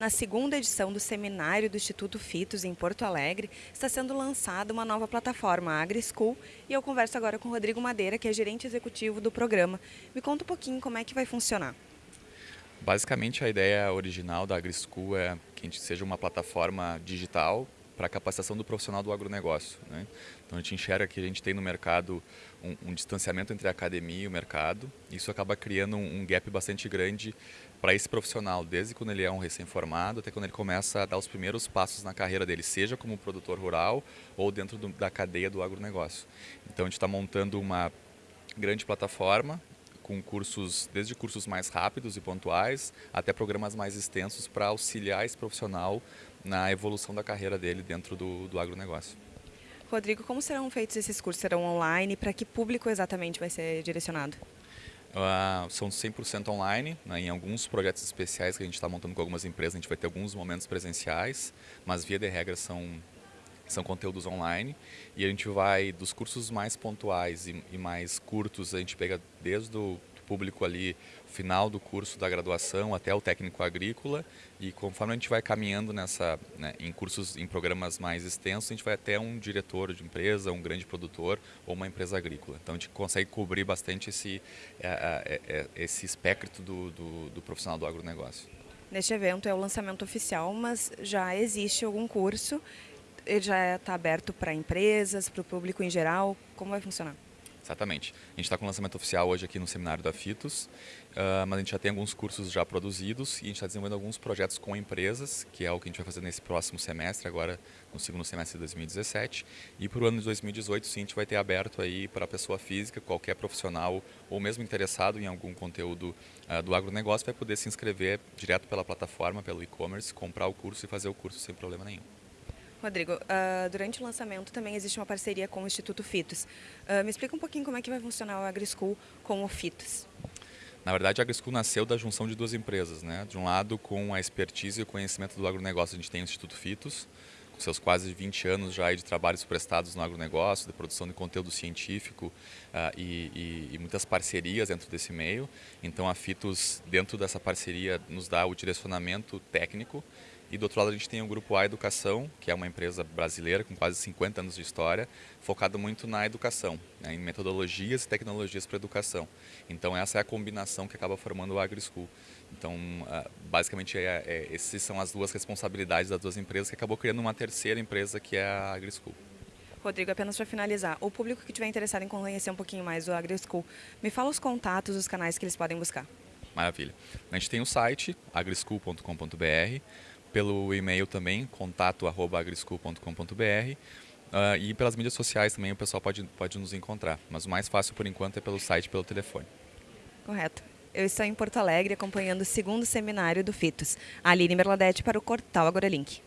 Na segunda edição do seminário do Instituto Fitos em Porto Alegre, está sendo lançada uma nova plataforma, a AgriSchool, e eu converso agora com o Rodrigo Madeira, que é gerente executivo do programa. Me conta um pouquinho como é que vai funcionar. Basicamente, a ideia original da AgriSchool é que a gente seja uma plataforma digital para a capacitação do profissional do agronegócio. Né? Então a gente enxerga que a gente tem no mercado um, um distanciamento entre a academia e o mercado. Isso acaba criando um, um gap bastante grande para esse profissional, desde quando ele é um recém-formado até quando ele começa a dar os primeiros passos na carreira dele, seja como produtor rural ou dentro do, da cadeia do agronegócio. Então a gente está montando uma grande plataforma com cursos, desde cursos mais rápidos e pontuais, até programas mais extensos para auxiliar esse profissional na evolução da carreira dele dentro do, do agronegócio. Rodrigo, como serão feitos esses cursos? Serão online? Para que público exatamente vai ser direcionado? Uh, são 100% online, né? em alguns projetos especiais que a gente está montando com algumas empresas, a gente vai ter alguns momentos presenciais, mas via de regra são, são conteúdos online. E a gente vai, dos cursos mais pontuais e, e mais curtos, a gente pega desde o público ali, final do curso da graduação até o técnico agrícola e conforme a gente vai caminhando nessa, né, em cursos, em programas mais extensos, a gente vai até um diretor de empresa, um grande produtor ou uma empresa agrícola. Então a gente consegue cobrir bastante esse, é, é, é, esse espectro do, do, do profissional do agronegócio. Neste evento é o lançamento oficial, mas já existe algum curso? Ele já está aberto para empresas, para o público em geral? Como vai funcionar? Exatamente. A gente está com o lançamento oficial hoje aqui no seminário da FITOS, uh, mas a gente já tem alguns cursos já produzidos e a gente está desenvolvendo alguns projetos com empresas, que é o que a gente vai fazer nesse próximo semestre, agora no segundo semestre de 2017. E para o ano de 2018, sim, a gente vai ter aberto aí para a pessoa física, qualquer profissional ou mesmo interessado em algum conteúdo uh, do agronegócio, vai poder se inscrever direto pela plataforma, pelo e-commerce, comprar o curso e fazer o curso sem problema nenhum. Rodrigo, uh, durante o lançamento também existe uma parceria com o Instituto Fitos. Uh, me explica um pouquinho como é que vai funcionar o AgriSchool com o Fitos. Na verdade, a AgriSchool nasceu da junção de duas empresas. Né? De um lado, com a expertise e o conhecimento do agronegócio, a gente tem o Instituto Fitos, com seus quase 20 anos já de trabalhos prestados no agronegócio, de produção de conteúdo científico uh, e, e, e, muitas parcerias dentro desse meio. Então, a Fitos, dentro dessa parceria, nos dá o direcionamento técnico e do outro lado a gente tem o Grupo A Educação, que é uma empresa brasileira com quase 50 anos de história, focada muito na educação, né, em metodologias e tecnologias para educação. Então essa é a combinação que acaba formando o AgriSchool. Então ah, basicamente é, é, essas são as duas responsabilidades das duas empresas que acabou criando uma terceira empresa que é a AgriSchool. Rodrigo, apenas para finalizar, o público que estiver interessado em conhecer um pouquinho mais do AgriSchool, me fala os contatos, os canais que eles podem buscar. Maravilha. A gente tem o site agrischool.com.br, pelo e-mail também, contato@agrischool.com.br. Uh, e pelas mídias sociais também o pessoal pode, pode nos encontrar. Mas o mais fácil por enquanto é pelo site pelo telefone. Correto. Eu estou em Porto Alegre acompanhando o segundo seminário do FITOS. Aline Merladete para o Portal Agora Link.